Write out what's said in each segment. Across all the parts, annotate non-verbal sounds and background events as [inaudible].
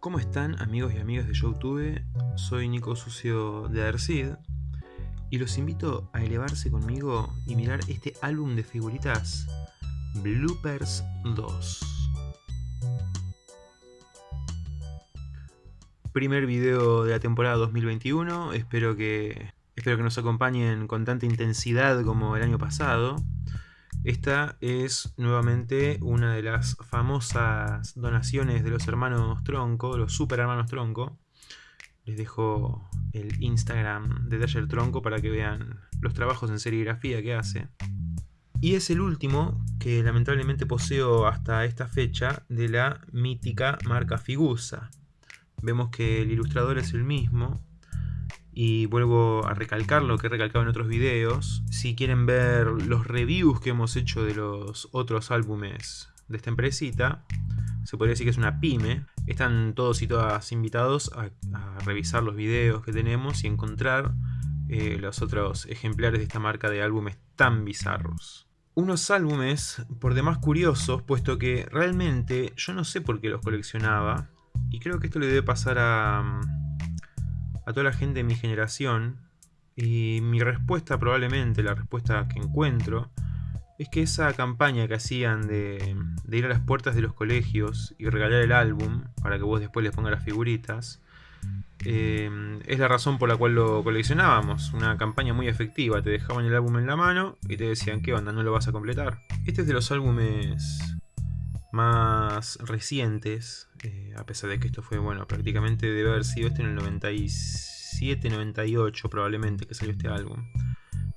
¿Cómo están amigos y amigas de YouTube? Soy Nico Sucio de Adersid y los invito a elevarse conmigo y mirar este álbum de figuritas Bloopers 2. Primer video de la temporada 2021, espero que, espero que nos acompañen con tanta intensidad como el año pasado. Esta es nuevamente una de las famosas donaciones de los hermanos Tronco, los super hermanos Tronco. Les dejo el Instagram de Dasher Tronco para que vean los trabajos en serigrafía que hace. Y es el último que lamentablemente poseo hasta esta fecha de la mítica marca Figusa. Vemos que el ilustrador es el mismo, y vuelvo a recalcar lo que he recalcado en otros videos. Si quieren ver los reviews que hemos hecho de los otros álbumes de esta empresita, se podría decir que es una pyme. Están todos y todas invitados a, revisar los videos que tenemos y encontrar eh, los otros ejemplares de esta marca de álbumes tan bizarros. Unos álbumes por demás curiosos, puesto que realmente yo no sé por qué los coleccionaba. Y creo que esto le debe pasar a, a toda la gente de mi generación y mi respuesta probablemente, la respuesta que encuentro, es que esa campaña que hacían de, ir a las puertas de los colegios y regalar el álbum para que vos después les pongas las figuritas, eh, es la razón por la cual lo coleccionábamos. Una campaña muy efectiva, te dejaban el álbum en la mano y te decían, ¿qué onda? ¿No lo vas a completar? Este es de los álbumes más recientes, eh, a pesar de que esto fue, bueno, prácticamente debe haber sido este en el 97, 98 probablemente que salió este álbum.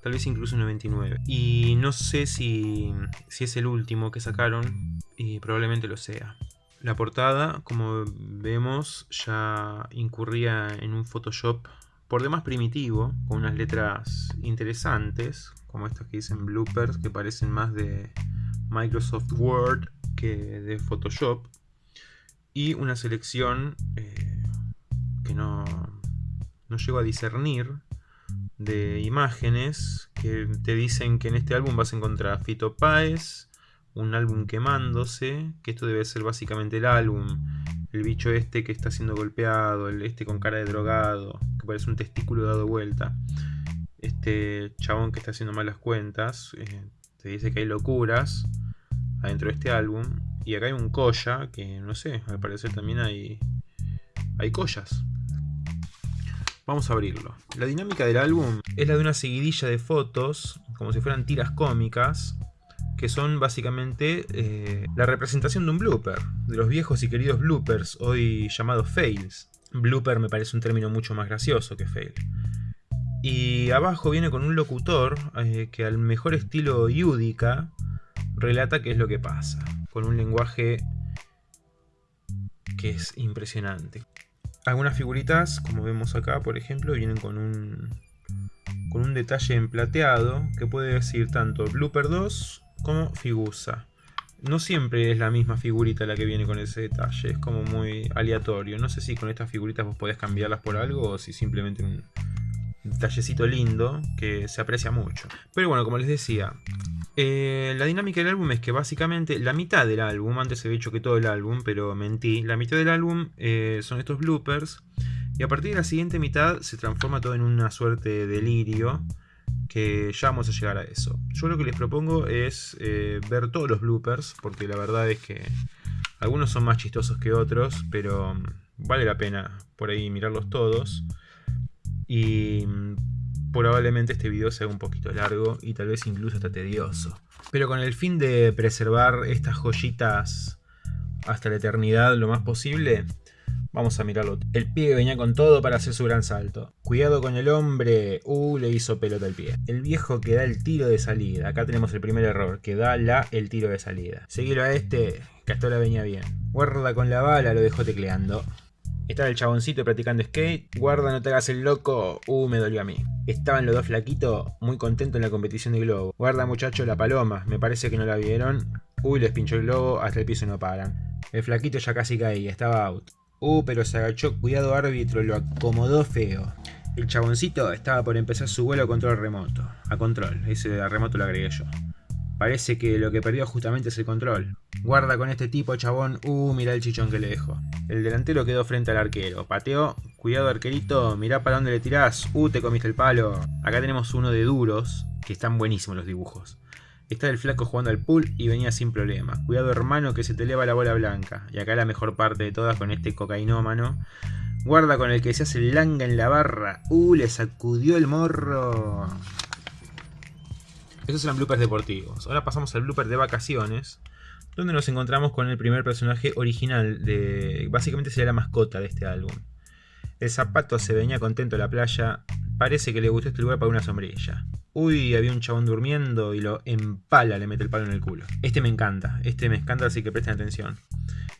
Tal vez incluso en 99. Y no sé si, si es el último que sacaron, y probablemente lo sea. La portada, como vemos, ya incurría en un Photoshop por demás primitivo, con unas letras interesantes, como estas que dicen bloopers, que parecen más de Microsoft Word de Photoshop y una selección eh, que no, no llego a discernir de imágenes que te dicen que en este álbum vas a encontrar Fito Páez, un álbum quemándose, que esto debe ser básicamente el álbum, el bicho este que está siendo golpeado, el este con cara de drogado, que parece un testículo dado vuelta, este chabón que está haciendo malas cuentas, eh, te dice que hay locuras, adentro de este álbum. Y acá hay un colla que no sé, al parecer también hay, hay collas. Vamos a abrirlo. La dinámica del álbum es la de una seguidilla de fotos, como si fueran tiras cómicas, que son básicamente eh, la representación de un blooper, de los viejos y queridos bloopers, hoy llamados fails. Blooper me parece un término mucho más gracioso que fail. Y abajo viene con un locutor eh, que al mejor estilo Yudica relata qué es lo que pasa, con un lenguaje que es impresionante. Algunas figuritas, como vemos acá, por ejemplo, vienen con un, con un detalle en plateado que puede decir tanto Blooper 2 como Figusa. No siempre es la misma figurita la que viene con ese detalle, es como muy aleatorio. No sé si con estas figuritas vos podés cambiarlas por algo o si simplemente un detallecito lindo que se aprecia mucho. Pero bueno, como les decía, eh, la dinámica del álbum es que básicamente la mitad del álbum, antes había dicho que todo el álbum, pero mentí, la mitad del álbum eh, son estos bloopers y a partir de la siguiente mitad se transforma todo en una suerte de delirio que ya vamos a llegar a eso. Yo lo que les propongo es eh, ver todos los bloopers porque la verdad es que algunos son más chistosos que otros, pero mm, vale la pena por ahí mirarlos todos. Y mm, probablemente este video sea un poquito largo y tal vez incluso hasta tedioso. Pero con el fin de preservar estas joyitas hasta la eternidad lo más posible, vamos a mirarlo. El pie venía con todo para hacer su gran salto. Cuidado con el hombre, uh, le hizo pelota el pie. El viejo que da el tiro de salida, acá tenemos el primer error, que da la el tiro de salida. Seguilo a este, que hasta ahora venía bien. Guarda con la bala, lo dejó tecleando. Estaba el chaboncito practicando skate. Guarda, no te hagas el loco. Uh, me dolió a mí. Estaban los dos flaquitos muy contentos en la competición de globo. Guarda, muchacho, la paloma. Me parece que no la vieron. Uy, les pinchó el globo. Hasta el piso no paran. El flaquito ya casi caía. Estaba out. Uh, pero se agachó. Cuidado, árbitro. Lo acomodó feo. El chaboncito estaba por empezar su vuelo a control remoto. A control. Ese remoto lo agregué yo Parece que lo que perdió justamente es el control. Guarda con este tipo, chabón. Uh, mira el chichón que le dejo. El delantero quedó frente al arquero. Pateó. Cuidado, arquerito. Mirá para dónde le tirás. Uh, te comiste el palo. Acá tenemos uno de duros, que están buenísimos los dibujos. Está el flaco jugando al pool y venía sin problema. Cuidado hermano que se te eleva la bola blanca. Y acá la mejor parte de todas con este cocainómano. Guarda con el que se hace langa en la barra. Uh, le sacudió el morro. Estos eran bloopers deportivos. Ahora pasamos al blooper de vacaciones. Donde nos encontramos con el primer personaje original de... Básicamente sería la mascota de este álbum. El zapato se venía contento a la playa. Parece que le gustó este lugar para una sombrilla. Uy, había un chabón durmiendo y lo empala, le mete el palo en el culo. Este me encanta, este me encanta así que presten atención.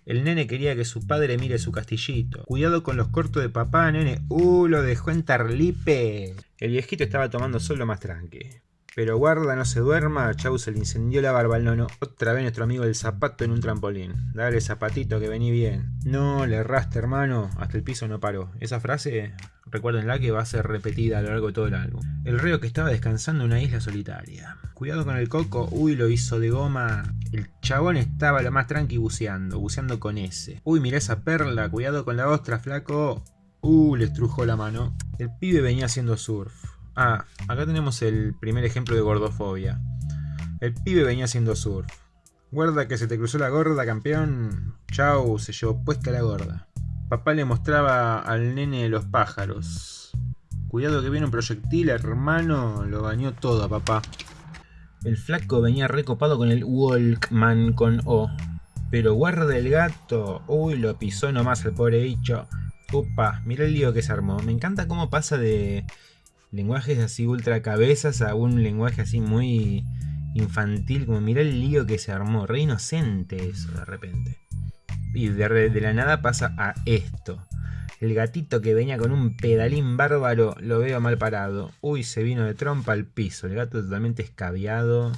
El nene quería que su padre mire su castillito. Cuidado con los cortos de papá, nene. Uh, lo dejó en tarlipe. El viejito estaba tomando solo más tranqui. Pero guarda, no se duerma, Chau se le incendió la barba al nono. Otra vez nuestro amigo el zapato en un trampolín. Dale zapatito que vení bien. No, le erraste hermano, hasta el piso no paró. Esa frase, recuérdenla que va a ser repetida a lo largo de todo el álbum. El reo que estaba descansando en una isla solitaria. Cuidado con el coco, uy lo hizo de goma. El chabón estaba lo más tranqui buceando, buceando con ese. Uy, mira esa perla, cuidado con la ostra, flaco. Uh, le estrujó la mano. El pibe venía haciendo surf. Ah, acá tenemos el primer ejemplo de gordofobia. El pibe venía haciendo surf. Guarda que se te cruzó la gorda, campeón. Chau, se llevó puesta la gorda. Papá le mostraba al nene los pájaros. Cuidado que viene un proyectil, hermano. Lo bañó todo a papá. El flaco venía recopado con el Walkman con O. Pero guarda el gato. Uy, lo pisó nomás el pobre bicho. Upa, mira el lío que se armó. Me encanta cómo pasa de lenguajes así ultra cabezas a un lenguaje así muy infantil, como mira el lío que se armó, re inocente eso de repente. Y de, la nada pasa a esto. El gatito que venía con un pedalín bárbaro lo veo mal parado. Uy, se vino de trompa al piso. El gato totalmente escabiado.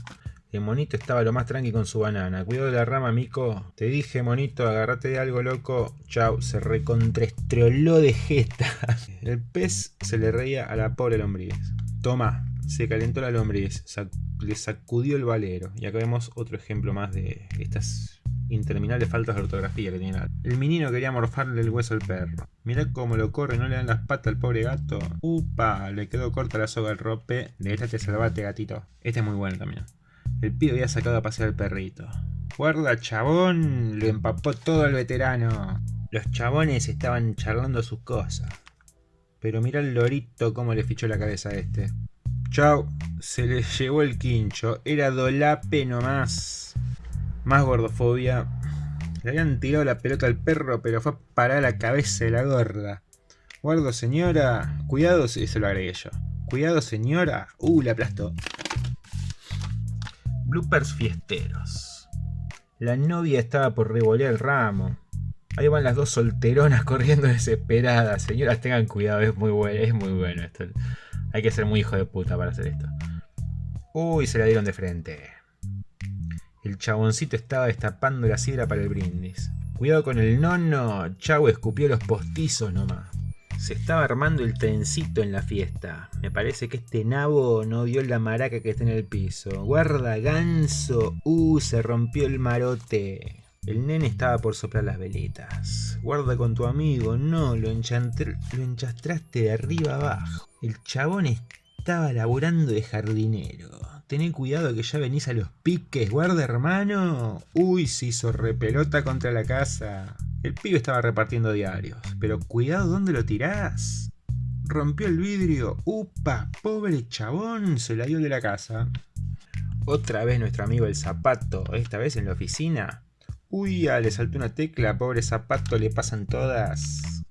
El monito estaba lo más tranqui con su banana. Cuidado de la rama, mico. Te dije, monito, agarrate de algo loco. Chau, se recontrestreoló de jeta. [laughs] El pez se le reía a la pobre lombriz. Toma, se calentó la lombriz. le sacudió el valero. Y acá vemos otro ejemplo más de estas interminables faltas de ortografía que tiene El menino quería morfarle el hueso al perro. Mirá cómo lo corre, no le dan las patas al pobre gato. Upa, le quedó corta la soga al rope. De esta te salvate, gatito. Este es muy bueno también. El pibe había sacado a pasear al perrito. Guarda, chabón, lo empapó todo el veterano. Los chabones estaban charlando sus cosas. Pero mirá el lorito cómo le fichó la cabeza a este. Chau, se le llevó el quincho. Era dolape nomás. Más gordofobia. Le habían tirado la pelota al perro, pero fue a parar la cabeza de la gorda. Guardo, señora. Cuidado, se lo agregué yo. Cuidado, señora. Uh, le aplastó. Bloopers fiesteros. La novia estaba por revolear el ramo. Ahí van las dos solteronas [laughs] corriendo desesperadas. Señoras, tengan cuidado, es muy bueno, es muy bueno esto. Hay que ser muy hijo de puta para hacer esto. Uy, se la dieron de frente. El chaboncito estaba destapando la sidra para el brindis. Cuidado con el nono. Chau escupió los postizos nomás. Se estaba armando el trencito en la fiesta. Me parece que este nabo no vio la maraca que está en el piso. Guarda, ganso. Uh, se rompió el marote. El nene estaba por soplar las veletas. Guarda con tu amigo. No, lo, lo enchastraste de arriba abajo. El chabón estaba laburando de jardinero. Tené cuidado que ya venís a los piques. Guarda, hermano. Uy, se hizo repelota contra la casa. El pibe estaba repartiendo diarios. Pero cuidado dónde lo tirás. Rompió el vidrio. ¡Upa! Pobre chabón. Se la dio de la casa. Otra vez nuestro amigo el zapato. Esta vez en la oficina. Uy, le saltó una tecla. Pobre zapato, le pasan todas.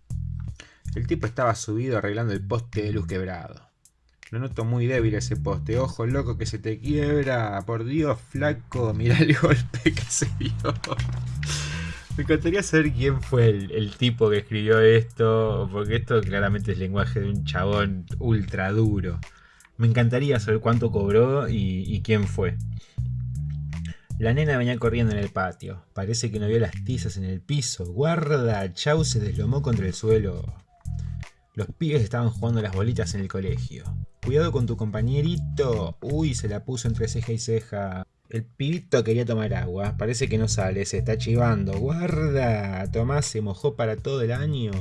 El tipo estaba subido arreglando el poste de luz quebrado. Lo noto muy débil ese poste. Ojo, loco, que se te quiebra. Por Dios, flaco. Mira el [laughs] golpe que se dio. Me encantaría saber quién fue el, tipo que escribió esto, porque esto claramente es lenguaje de un chabón ultra duro. Me encantaría saber cuánto cobró y, quién fue. La nena venía corriendo en el patio. Parece que no vio las tizas en el piso. Guarda, Chau se deslomó contra el suelo. Los pibes estaban jugando las bolitas en el colegio. Cuidado con tu compañerito. Uy, se la puso entre ceja y ceja. El pibito quería tomar agua. Parece que no sale, se está chivando. Guarda, Tomás se mojó para todo el año.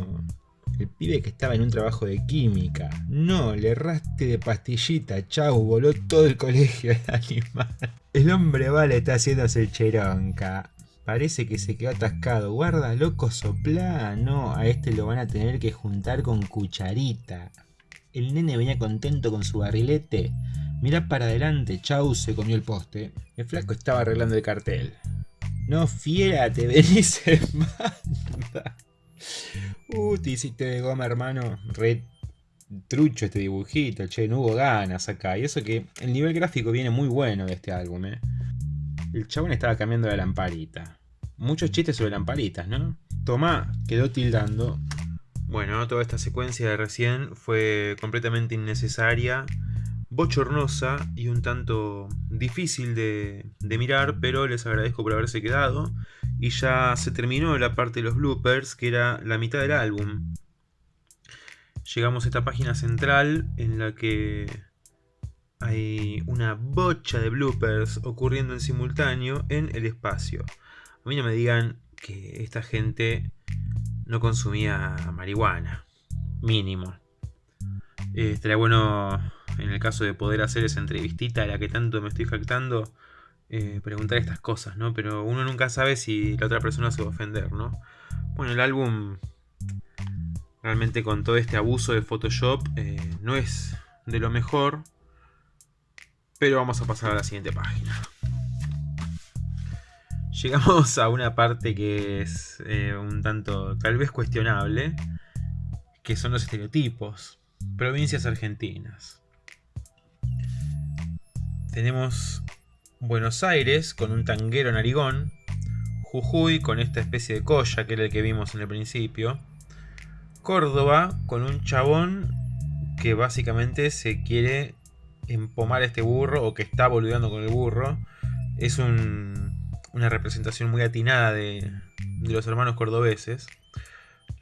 El pibe que estaba en un trabajo de química. No, le erraste de pastillita. Chau, voló todo el colegio el animal. El hombre vale está haciéndose el cheronca. Parece que se quedó atascado. Guarda, loco, soplá. No, a este lo van a tener que juntar con cucharita. El nene venía contento con su barrilete. Mirá para adelante, chau, se comió el poste. El flaco estaba arreglando el cartel. No, fiera, te venís [laughs] en banda. Uh, te hiciste de goma, hermano. Re trucho este dibujito, che, no hubo ganas acá. Y eso que el nivel gráfico viene muy bueno de este álbum, eh. El chabón estaba cambiando la lamparita. Muchos chistes sobre lamparitas, ¿no? Tomá quedó tildando. Bueno, toda esta secuencia de recién fue completamente innecesaria, bochornosa y un tanto difícil de, de mirar, pero les agradezco por haberse quedado. Y ya se terminó la parte de los bloopers, que era la mitad del álbum. Llegamos a esta página central en la que hay una bocha de bloopers ocurriendo en simultáneo en el espacio. A mí no me digan que esta gente no consumía marihuana. Mínimo. Eh, estaría bueno, en el caso de poder hacer esa entrevistita a la que tanto me estoy jactando, eh, preguntar estas cosas, ¿no? Pero uno nunca sabe si la otra persona se va a ofender, ¿no? Bueno, el álbum realmente con todo este abuso de Photoshop eh, no es de lo mejor, pero vamos a pasar a la siguiente página. Llegamos a una parte que es eh, un tanto tal vez cuestionable, que son los estereotipos. Provincias argentinas. Tenemos Buenos Aires con un tanguero narigón, Jujuy con esta especie de colla que era el que vimos en el principio, Córdoba con un chabón que básicamente se quiere empomar a este burro o que está boludeando con el burro. Es una representación muy atinada de, los hermanos cordobeses.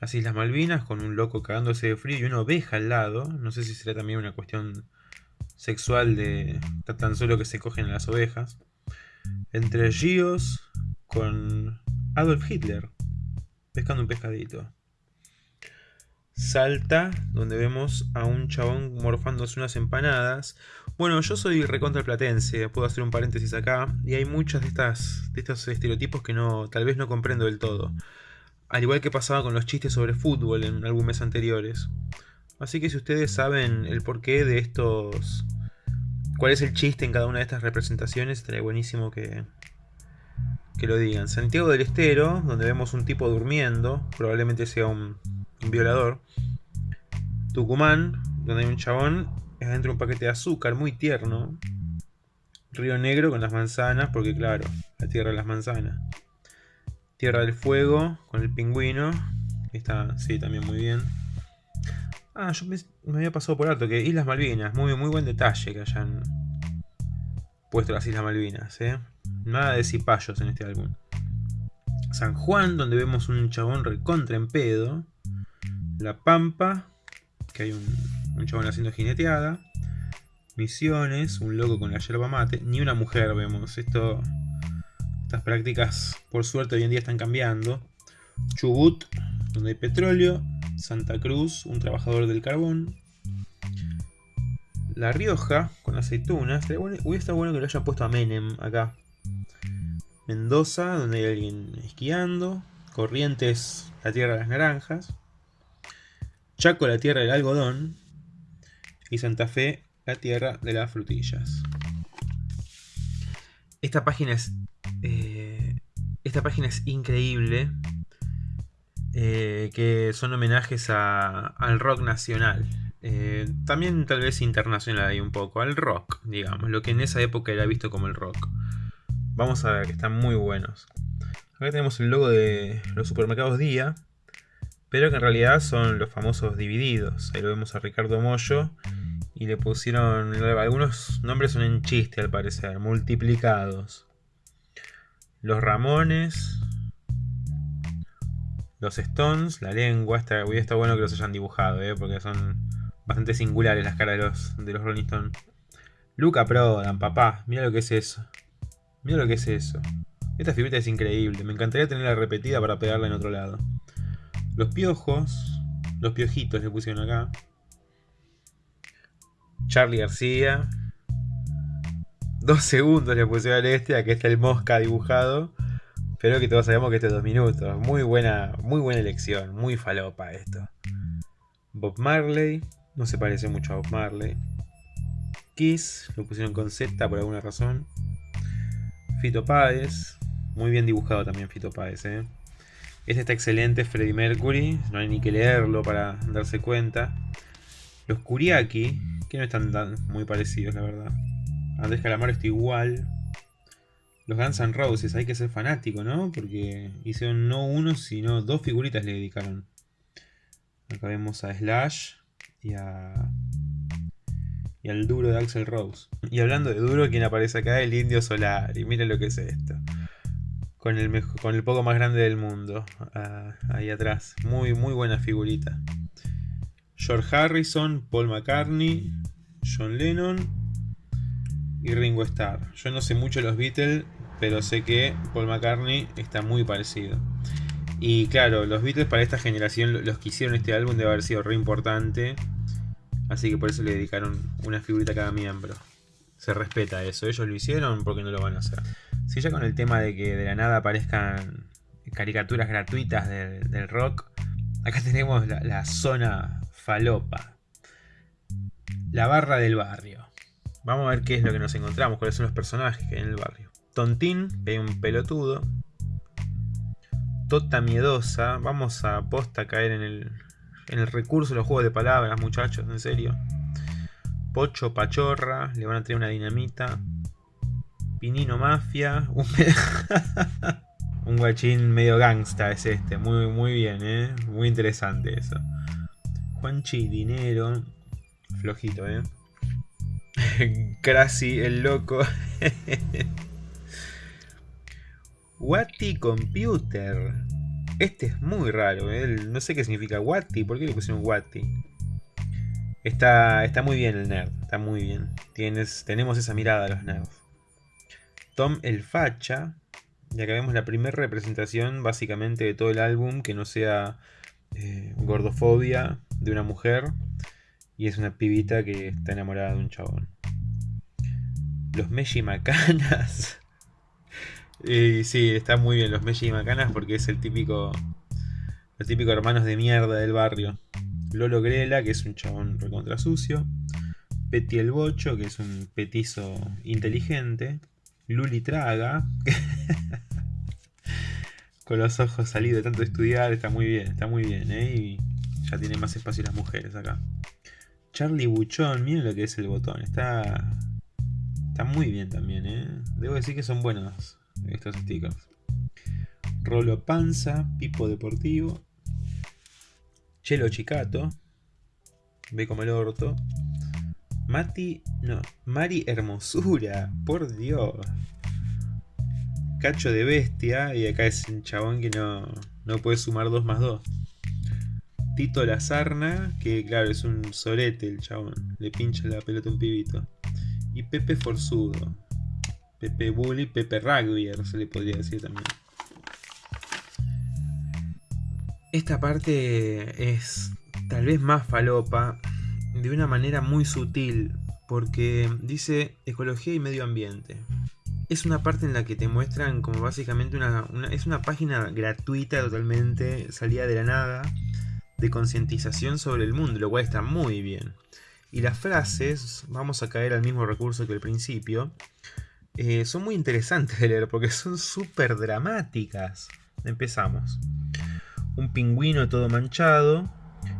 Las Islas Malvinas con un loco cagándose de frío y una oveja al lado. No sé si será también una cuestión sexual de tan solo que se cogen las ovejas. Entre Ríos con Adolf Hitler pescando un pescadito. Salta, donde vemos a un chabón morfándose unas empanadas. Bueno, yo soy recontra platense, puedo hacer un paréntesis acá, y hay muchas de estas de estos estereotipos que no tal vez no comprendo del todo. Al igual que pasaba con los chistes sobre fútbol en álbumes anteriores. Así que si ustedes saben el porqué de estos... cuál es el chiste en cada una de estas representaciones, estaría buenísimo que, que lo digan. Santiago del Estero, donde vemos un tipo durmiendo, probablemente sea un un violador. Tucumán, donde hay un chabón, es adentro de un paquete de azúcar muy tierno. Río Negro con las manzanas, porque claro, la tierra de las manzanas. Tierra del Fuego con el pingüino. Está, sí, también muy bien. Ah, yo me, había pasado por alto que Islas Malvinas, muy, muy buen detalle que hayan puesto las Islas Malvinas, ¿eh? Nada de cipayos en este álbum. San Juan, donde vemos un chabón recontra en pedo. La Pampa, que hay un, chabón haciendo jineteada. Misiones, un loco con la yerba mate. Ni una mujer vemos. Esto, estas prácticas, por suerte, hoy en día están cambiando. Chubut, donde hay petróleo. Santa Cruz, un trabajador del carbón. La Rioja, con aceitunas. Hubiera estado bueno que lo hayan puesto a Menem acá. Mendoza, donde hay alguien esquiando. Corrientes, la tierra de las naranjas. Chaco, la tierra del algodón. Y Santa Fe, la tierra de las frutillas. Esta página es. Eh, esta página es increíble. Eh, que son homenajes al rock nacional. Eh, también tal vez internacional ahí un poco. Al rock, digamos. Lo que en esa época era visto como el rock. Vamos a ver que están muy buenos. Acá tenemos el logo de los supermercados Día pero que en realidad son los famosos divididos. Ahí lo vemos a Ricardo Mollo y le pusieron algunos nombres son en chiste al parecer, multiplicados. Los Ramones, los Stones, la lengua, está, está bueno que los hayan dibujado, ¿eh? porque son bastante singulares las caras de los, de los Rolling Stones. Luca Prodan, papá, mira lo que es eso. Mira lo que es eso. Esta figurita es increíble. Me encantaría tenerla repetida para pegarla en otro lado. Los piojos. Los piojitos le pusieron acá. Charlie García. Dos segundos le pusieron a este. Aquí está el mosca dibujado. Pero que todos sabemos que este es dos minutos. Muy buena, muy buena elección. Muy falopa esto. Bob Marley. No se parece mucho a Bob Marley. Kiss. Lo pusieron con Z por alguna razón. Fito Páez. Muy bien dibujado también Fito Páez. ¿eh? Este está excelente, Freddie Mercury. No hay ni que leerlo para darse cuenta. Los Kuriaki, que no están tan muy parecidos, la verdad. Andrés Calamaro está igual. Los Guns N' Roses, hay que ser fanático, ¿no? Porque hicieron no uno, sino dos figuritas le dedicaron. Acá vemos a Slash y a... Y al duro de Axel Rose. Y hablando de duro, quien aparece acá? El Indio Solar. Y miren lo que es esto. Con el, con el poco más grande del mundo. Ah, ahí atrás. Muy, muy buena figurita. George Harrison, Paul McCartney, John Lennon y Ringo Starr. Yo no sé mucho los Beatles, pero sé que Paul McCartney está muy parecido. Y claro, los Beatles para esta generación, los que hicieron este álbum debe haber sido re importante. Así que por eso le dedicaron una figurita a cada miembro. Se respeta eso. Ellos lo hicieron porque no lo van a hacer. Si ya con el tema de que de la nada aparezcan caricaturas gratuitas del, rock, acá [laughs] tenemos la zona falopa. La barra del barrio. Vamos a ver qué es lo que nos encontramos, cuáles son los personajes que hay en el barrio. Tontín, ve un pelotudo. Tota miedosa. Vamos a posta caer en el, en el recurso de los juegos de palabras, muchachos, en serio. Pocho Pachorra, le van a traer una dinamita. Pinino Mafia. Un, [laughs] un guachín medio gangsta es este. Muy, muy bien, ¿eh? Muy interesante eso. Juanchi Dinero. Flojito, ¿eh? [laughs] Crasi el loco. Wati Computer. Este es muy raro, ¿eh? no sé qué significa Wati. ¿Por qué le pusieron Wati? Está, está muy bien el nerd, está muy bien. Tienes, tenemos esa mirada de los nerds. Tom el Facha. Y acá vemos la primera representación básicamente de todo el álbum que no sea eh, gordofobia de una mujer. Y es una pibita que está enamorada de un chabón. Los Meji Macanas. [laughs] Y sí, está muy bien los Meji Macanas porque es el típico. Los típicos hermanos de mierda del barrio. Lolo Grela, que es un chabón recontra sucio. Petty el Bocho, que es un petizo inteligente. Luli Traga. [laughs] Con los ojos salidos de tanto estudiar, está muy bien, está muy bien, ¿eh? Ya tiene más espacio las mujeres acá. Charlie Buchón, miren lo que es el botón, está, está muy bien también, ¿eh? Debo decir que son buenos estos stickers. Rolo Panza, Pipo Deportivo. Chelo Chicato. Ve como el orto. Mati, no, Mari Hermosura, por Dios. Cacho de bestia, y acá es un chabón que no, no puede sumar 2 más 2. Tito La Sarna, que claro, es un sorete el chabón, le pincha la pelota a un pibito. Y Pepe Forzudo, Pepe Bully, Pepe Rugby, se le podría decir también. Esta parte es tal vez más falopa, de una manera muy sutil, porque dice ecología y medio ambiente. Es una parte en la que te muestran como básicamente una, es una página gratuita totalmente, salida de la nada, de concientización sobre el mundo, lo cual está muy bien. Y las frases, vamos a caer al mismo recurso que el principio, eh, son muy interesantes de leer porque son súper dramáticas. Empezamos. Un pingüino todo manchado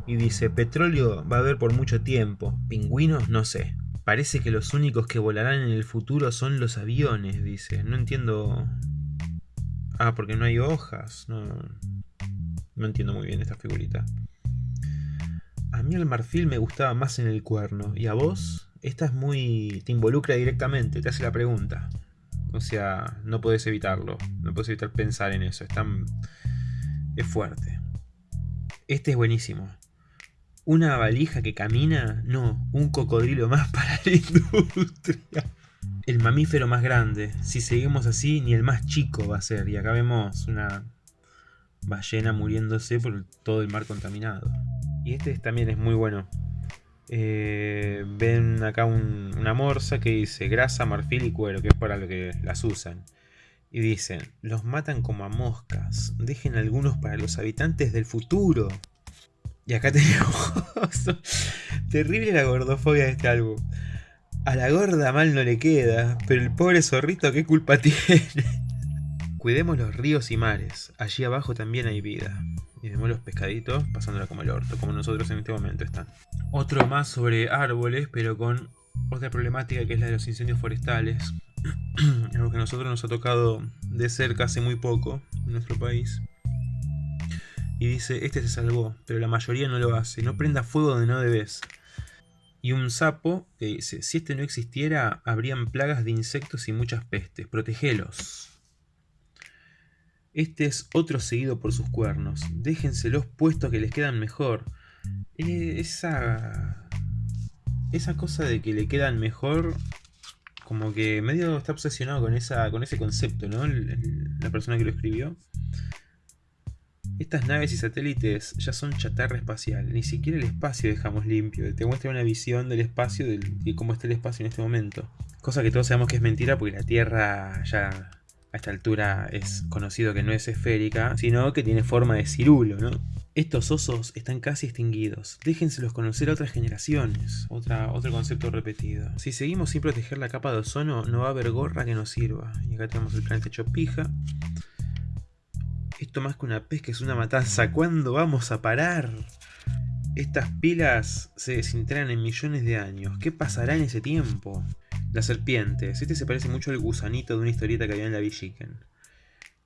y dice, petróleo va a haber por mucho tiempo, pingüinos no sé. Parece que los únicos que volarán en el futuro son los aviones, dice. No entiendo... Ah, porque no hay hojas. No, no entiendo muy bien esta figurita. A mí el marfil me gustaba más en el cuerno. ¿Y a vos? esta es muy... te involucra directamente, te hace la pregunta. O sea, no puedes evitarlo, no puedes evitar pensar en eso, es tan... es fuerte. Este es buenísimo. ¿Una valija que camina? No, un cocodrilo más [laughs] para la industria. el mamífero más grande. Si seguimos así, ni el más chico va a ser. Y acá vemos una ballena muriéndose por todo el mar contaminado. Y este también es muy bueno. Eh, ven acá una morsa que dice grasa, marfil y cuero, que es para lo que las usan. Y dicen, los matan como a moscas, dejen algunos para los habitantes del futuro. Y acá [laughs] tenemos... Terrible la gordofobia de este álbum. A la gorda mal no le queda, pero el pobre zorrito qué culpa [laughs] tiene. Cuidemos los ríos y mares, allí abajo también hay vida. Y vemos los pescaditos pasándola como el orto, como nosotros en este momento están. Otro más sobre árboles, pero con otra problemática que es la de los incendios forestales. [clears throat] Algo que a nosotros nos ha tocado de cerca hace muy poco en nuestro país. Y dice, este se salvó, pero la mayoría no lo hace. No prenda fuego donde no debes. Y un sapo que dice, si este no existiera, habrían plagas de insectos y muchas pestes. Protegelos. Este es otro seguido por sus cuernos. Déjenselos puestos que les quedan mejor. Eh, esa... Esa cosa de que le quedan mejor... Como que medio está obsesionado con, esa, con ese concepto, ¿no? la persona que lo escribió. Estas naves y satélites ya son chatarra espacial, ni siquiera el espacio dejamos limpio, te muestra una visión del espacio de cómo está el espacio en este momento. Cosa que todos sabemos que es mentira porque la Tierra ya a esta altura es conocido que no es esférica, sino que tiene forma de cirulo, ¿no? Estos osos están casi extinguidos, déjenselos conocer a otras generaciones, Otra, otro concepto repetido. Si seguimos sin proteger la capa de ozono, no va a haber gorra que nos sirva. Y acá tenemos el planeta hecho pija. Esto más que una pesca es una matanza. ¿Cuándo vamos a parar? Estas pilas se desintegran en millones de años. ¿Qué pasará en ese tiempo? Las serpientes. Este se parece mucho al gusanito de una historieta que había en la Villiquen.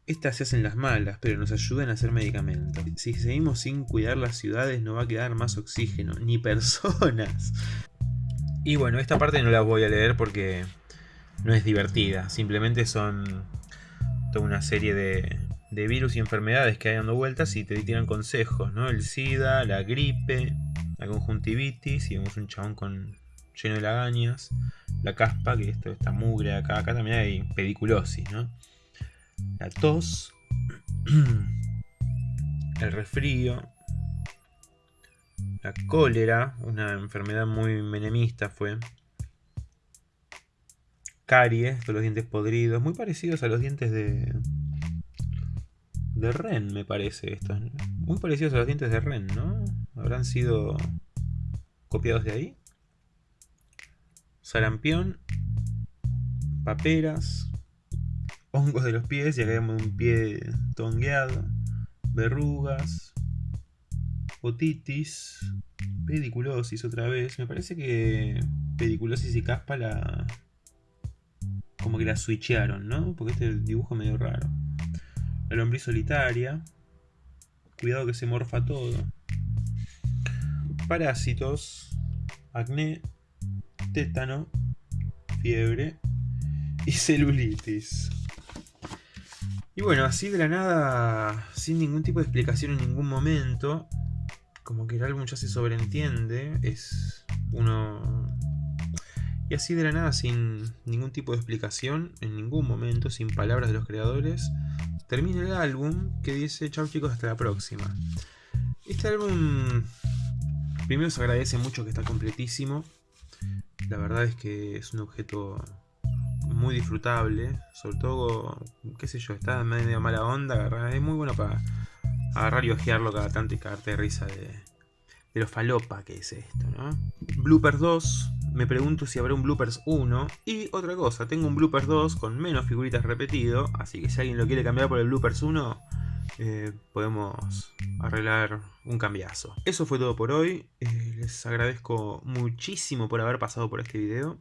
Estas se hacen las malas, pero nos ayudan a hacer medicamentos. Si seguimos sin cuidar las ciudades no va a quedar más oxígeno, [laughs] ni personas. Y bueno, esta parte no la voy a leer porque no es divertida. Simplemente son toda una serie de, de virus y enfermedades que hay dando vueltas y te tiran consejos, ¿no? El SIDA, la gripe, la conjuntivitis, y vemos un chabón con lleno de lagañas, la caspa, que esto esta mugre acá, acá también hay pediculosis, ¿no? La tos, [clears throat] el resfrío, la cólera, una enfermedad muy menemista fue. Caries, los dientes podridos, muy parecidos a los dientes de, de Ren, me parece esto. Muy parecidos a los dientes de Ren, ¿no? ¿Habrán sido copiados de ahí? Sarampión, paperas, hongos de los pies, y acá vemos un pie tongueado, verrugas, otitis, pediculosis otra vez. Me parece que pediculosis y caspa la... como que la switchearon, ¿no? Porque este dibujo medio raro. La lombriz solitaria. Cuidado que se morfa todo. Parásitos. Acné. Tétano. Fiebre. Y celulitis. Y bueno, así de la nada, sin ningún tipo de explicación en ningún momento, como que el álbum ya se sobreentiende, es uno... Y así de la nada, sin ningún tipo de explicación, en ningún momento, sin palabras de los creadores, termina el álbum que dice chao chicos hasta la próxima. Este álbum primero se agradece mucho que está completísimo. La verdad es que es un objeto muy disfrutable. Sobre todo, qué sé yo, está medio mala onda. Es muy bueno para agarrar y ojearlo cada tanto y cagarte de risa de, de lo falopa que es esto, ¿no? Bloopers 2, me pregunto si habrá un Bloopers 1. Y otra cosa, tengo un Bloopers 2 con menos figuritas repetido, así que si alguien lo quiere cambiar por el Bloopers 1, eh, podemos arreglar un cambiazo. Eso fue todo por hoy, eh, les agradezco muchísimo por haber pasado por este video.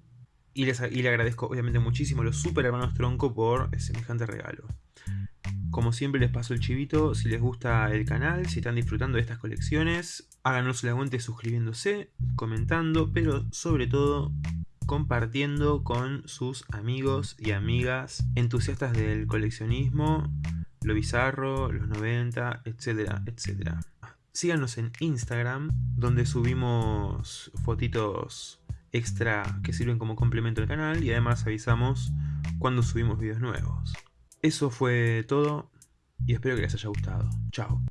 Y, les, y le agradezco obviamente muchísimo a los super hermanos Tronco por semejante regalo. Como siempre les paso el chivito, si les gusta el canal, si están disfrutando de estas colecciones, háganos el aguante suscribiéndose, comentando, pero sobre todo compartiendo con sus amigos y amigas entusiastas del coleccionismo, lo bizarro, los 90, etcétera, etcétera. Síganos en Instagram, donde subimos fotitos extra que sirven como complemento al canal y además avisamos cuando subimos videos nuevos. Eso fue todo y espero que les haya gustado. Chao.